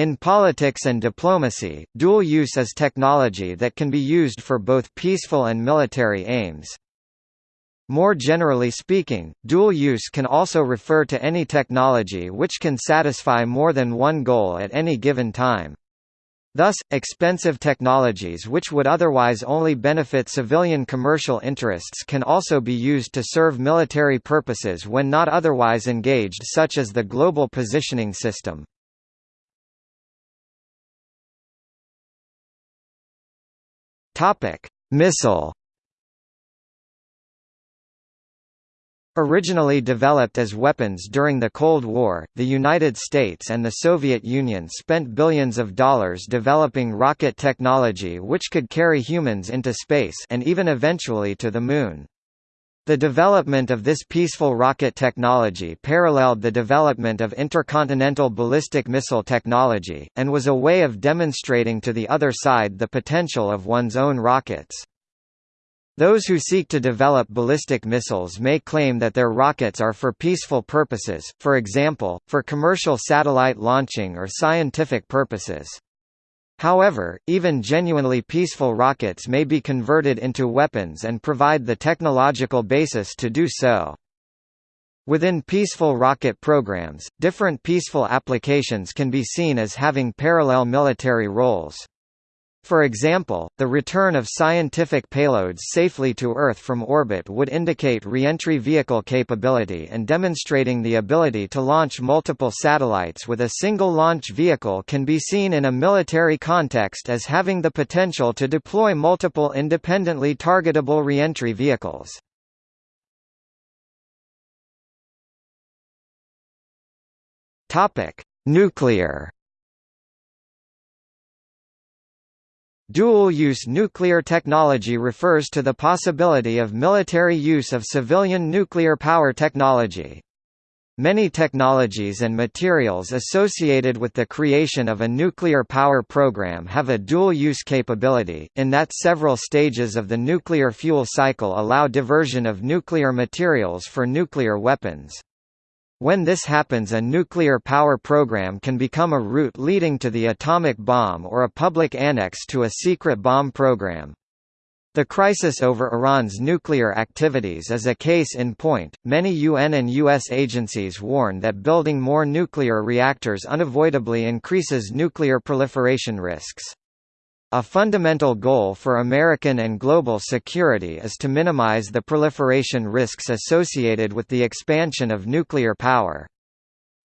In politics and diplomacy, dual use is technology that can be used for both peaceful and military aims. More generally speaking, dual use can also refer to any technology which can satisfy more than one goal at any given time. Thus, expensive technologies which would otherwise only benefit civilian commercial interests can also be used to serve military purposes when not otherwise engaged such as the Global Positioning System. Missile Originally developed as weapons during the Cold War, the United States and the Soviet Union spent billions of dollars developing rocket technology which could carry humans into space and even eventually to the Moon. The development of this peaceful rocket technology paralleled the development of intercontinental ballistic missile technology, and was a way of demonstrating to the other side the potential of one's own rockets. Those who seek to develop ballistic missiles may claim that their rockets are for peaceful purposes, for example, for commercial satellite launching or scientific purposes. However, even genuinely peaceful rockets may be converted into weapons and provide the technological basis to do so. Within peaceful rocket programs, different peaceful applications can be seen as having parallel military roles. For example, the return of scientific payloads safely to Earth from orbit would indicate reentry vehicle capability and demonstrating the ability to launch multiple satellites with a single launch vehicle can be seen in a military context as having the potential to deploy multiple independently targetable reentry vehicles. Nuclear Dual-use nuclear technology refers to the possibility of military use of civilian nuclear power technology. Many technologies and materials associated with the creation of a nuclear power program have a dual-use capability, in that several stages of the nuclear fuel cycle allow diversion of nuclear materials for nuclear weapons. When this happens a nuclear power program can become a route leading to the atomic bomb or a public annex to a secret bomb program. The crisis over Iran's nuclear activities is a case in point. Many UN and US agencies warn that building more nuclear reactors unavoidably increases nuclear proliferation risks. A fundamental goal for American and global security is to minimize the proliferation risks associated with the expansion of nuclear power.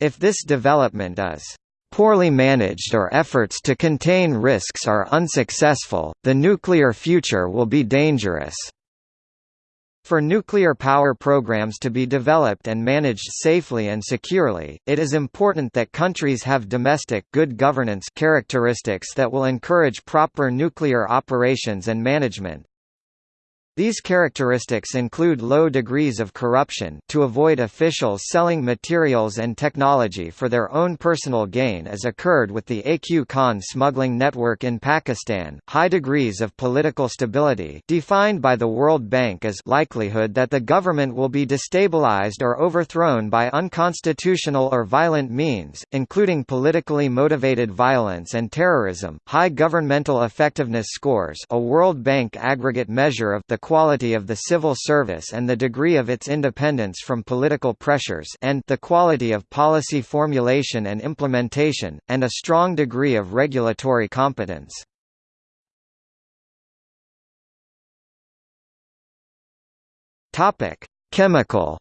If this development is poorly managed or efforts to contain risks are unsuccessful, the nuclear future will be dangerous. For nuclear power programs to be developed and managed safely and securely, it is important that countries have domestic good governance characteristics that will encourage proper nuclear operations and management. These characteristics include low degrees of corruption to avoid officials selling materials and technology for their own personal gain as occurred with the AQ Khan smuggling network in Pakistan, high degrees of political stability defined by the World Bank as likelihood that the government will be destabilized or overthrown by unconstitutional or violent means, including politically motivated violence and terrorism, high governmental effectiveness scores a World Bank aggregate measure of the quality of the civil service and the degree of its independence from political pressures and the quality of policy formulation and implementation, and a strong degree of regulatory competence. Chemical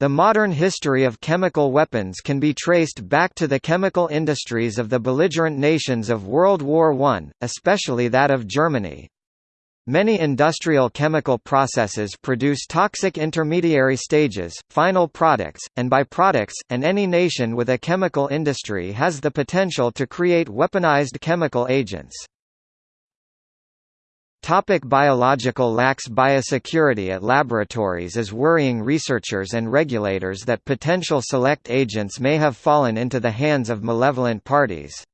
The modern history of chemical weapons can be traced back to the chemical industries of the belligerent nations of World War I, especially that of Germany. Many industrial chemical processes produce toxic intermediary stages, final products, and byproducts, and any nation with a chemical industry has the potential to create weaponized chemical agents. Topic biological lax biosecurity at laboratories is worrying researchers and regulators that potential select agents may have fallen into the hands of malevolent parties.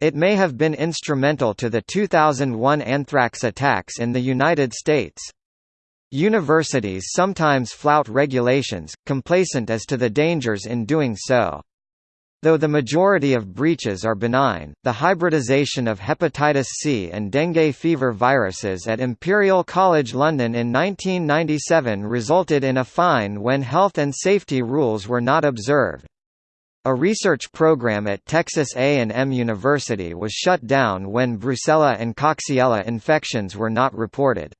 It may have been instrumental to the 2001 anthrax attacks in the United States. Universities sometimes flout regulations, complacent as to the dangers in doing so. Though the majority of breaches are benign, the hybridization of hepatitis C and dengue fever viruses at Imperial College London in 1997 resulted in a fine when health and safety rules were not observed. A research program at Texas A&M University was shut down when Brucella and Coxiella infections were not reported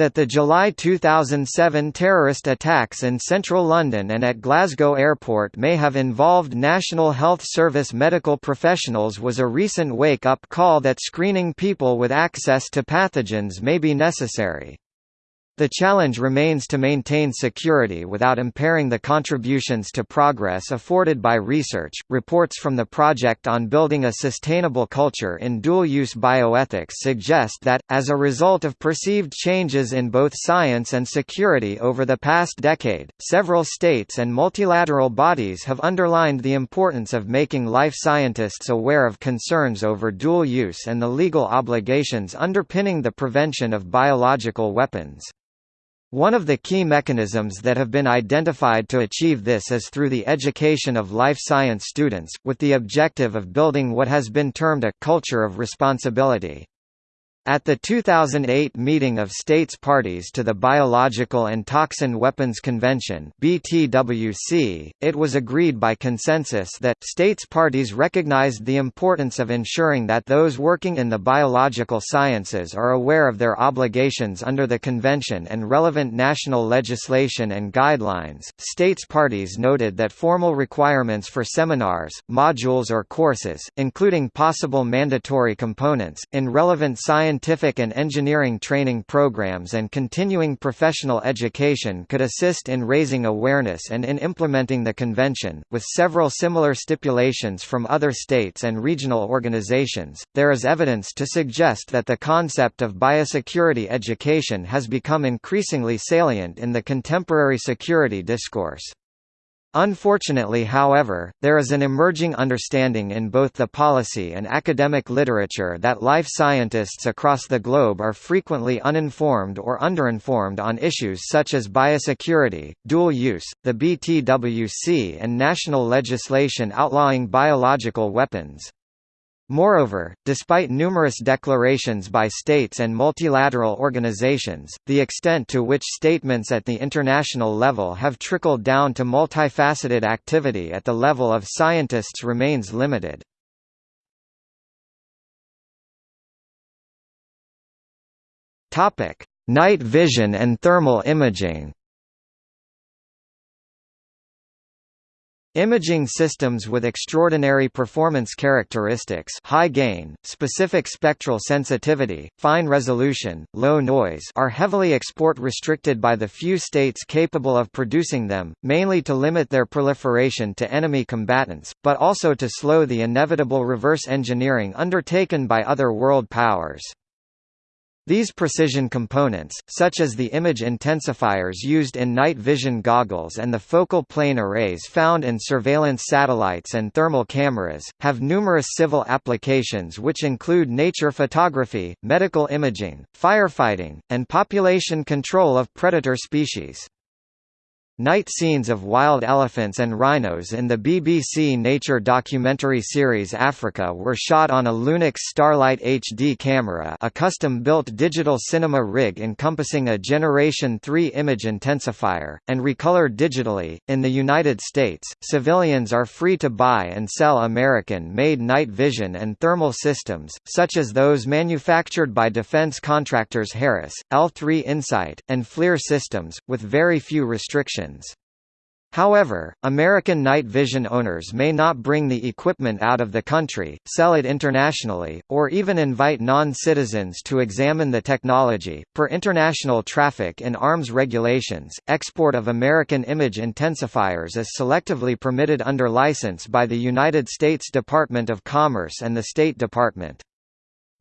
that the July 2007 terrorist attacks in central London and at Glasgow Airport may have involved National Health Service medical professionals was a recent wake-up call that screening people with access to pathogens may be necessary. The challenge remains to maintain security without impairing the contributions to progress afforded by research. Reports from the Project on Building a Sustainable Culture in Dual Use Bioethics suggest that, as a result of perceived changes in both science and security over the past decade, several states and multilateral bodies have underlined the importance of making life scientists aware of concerns over dual use and the legal obligations underpinning the prevention of biological weapons. One of the key mechanisms that have been identified to achieve this is through the education of life science students, with the objective of building what has been termed a «culture of responsibility». At the 2008 meeting of states parties to the Biological and Toxin Weapons Convention (BTWC), it was agreed by consensus that states parties recognized the importance of ensuring that those working in the biological sciences are aware of their obligations under the convention and relevant national legislation and guidelines. States parties noted that formal requirements for seminars, modules or courses, including possible mandatory components in relevant science scientific and engineering training programs and continuing professional education could assist in raising awareness and in implementing the convention. With several similar stipulations from other states and regional organizations, there is evidence to suggest that the concept of biosecurity education has become increasingly salient in the contemporary security discourse. Unfortunately however, there is an emerging understanding in both the policy and academic literature that life scientists across the globe are frequently uninformed or underinformed on issues such as biosecurity, dual use, the BTWC and national legislation outlawing biological weapons. Moreover, despite numerous declarations by states and multilateral organizations, the extent to which statements at the international level have trickled down to multifaceted activity at the level of scientists remains limited. Night vision and thermal imaging Imaging systems with extraordinary performance characteristics high gain, specific spectral sensitivity, fine resolution, low noise are heavily export-restricted by the few states capable of producing them, mainly to limit their proliferation to enemy combatants, but also to slow the inevitable reverse engineering undertaken by other world powers. These precision components, such as the image intensifiers used in night vision goggles and the focal plane arrays found in surveillance satellites and thermal cameras, have numerous civil applications which include nature photography, medical imaging, firefighting, and population control of predator species. Night scenes of wild elephants and rhinos in the BBC Nature documentary series Africa were shot on a Lunix Starlight HD camera a custom-built digital cinema rig encompassing a Generation 3 image intensifier, and recolored digitally. In the United States, civilians are free to buy and sell American-made night vision and thermal systems, such as those manufactured by defense contractors Harris, L3 Insight, and FLIR Systems, with very few restrictions. However, American night vision owners may not bring the equipment out of the country, sell it internationally, or even invite non-citizens to examine the technology. Per international traffic in arms regulations, export of American image intensifiers is selectively permitted under license by the United States Department of Commerce and the State Department.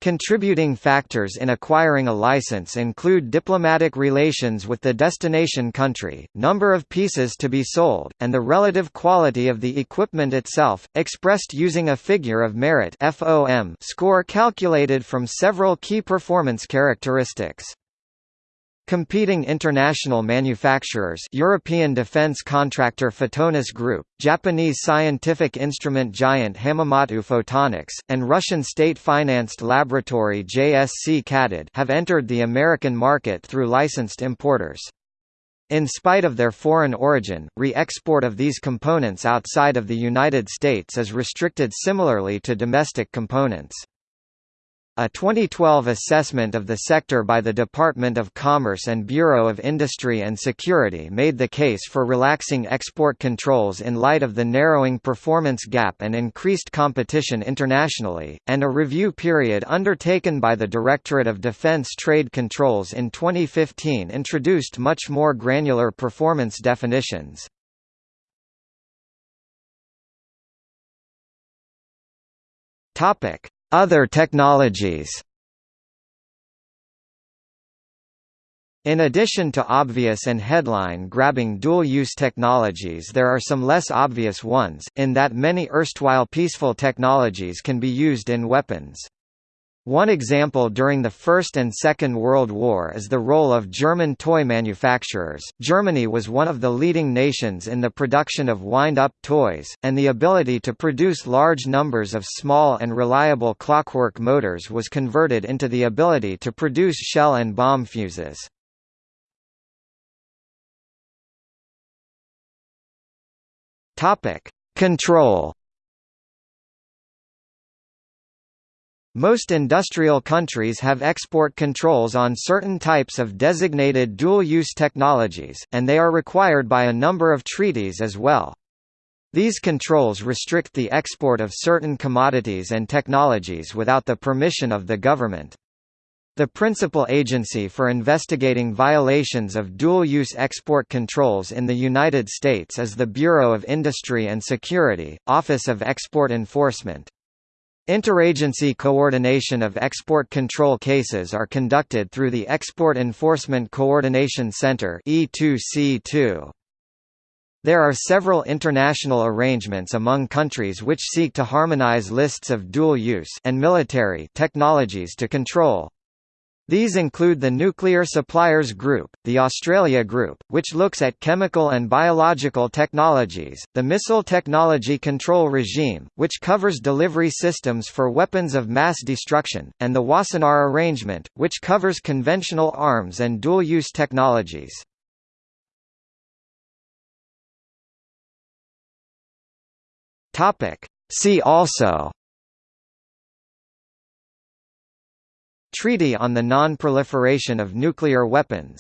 Contributing factors in acquiring a license include diplomatic relations with the destination country, number of pieces to be sold, and the relative quality of the equipment itself, expressed using a figure of merit score calculated from several key performance characteristics. Competing international manufacturers European defense contractor Photonis Group, Japanese scientific instrument giant Hamamatsu Photonics, and Russian state-financed laboratory JSC Katod have entered the American market through licensed importers. In spite of their foreign origin, re-export of these components outside of the United States is restricted similarly to domestic components. A 2012 assessment of the sector by the Department of Commerce and Bureau of Industry and Security made the case for relaxing export controls in light of the narrowing performance gap and increased competition internationally, and a review period undertaken by the Directorate of Defense Trade Controls in 2015 introduced much more granular performance definitions. Topic other technologies In addition to obvious and headline-grabbing dual-use technologies there are some less obvious ones, in that many erstwhile peaceful technologies can be used in weapons. One example during the First and Second World War is the role of German toy manufacturers. Germany was one of the leading nations in the production of wind-up toys, and the ability to produce large numbers of small and reliable clockwork motors was converted into the ability to produce shell and bomb fuses. Topic: Control Most industrial countries have export controls on certain types of designated dual-use technologies, and they are required by a number of treaties as well. These controls restrict the export of certain commodities and technologies without the permission of the government. The principal agency for investigating violations of dual-use export controls in the United States is the Bureau of Industry and Security, Office of Export Enforcement. Interagency coordination of export control cases are conducted through the Export Enforcement Coordination Center E2C2. There are several international arrangements among countries which seek to harmonize lists of dual-use and military technologies to control these include the Nuclear Suppliers Group, the Australia Group, which looks at chemical and biological technologies, the Missile Technology Control Regime, which covers delivery systems for weapons of mass destruction, and the Wassenaar Arrangement, which covers conventional arms and dual-use technologies. See also Treaty on the Non-Proliferation of Nuclear Weapons